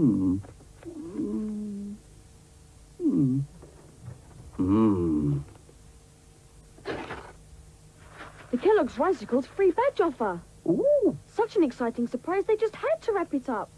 Hmm. Hmm. Hmm. The Kellogg's Ricicles free badge offer. Ooh. Such an exciting surprise, they just had to wrap it up.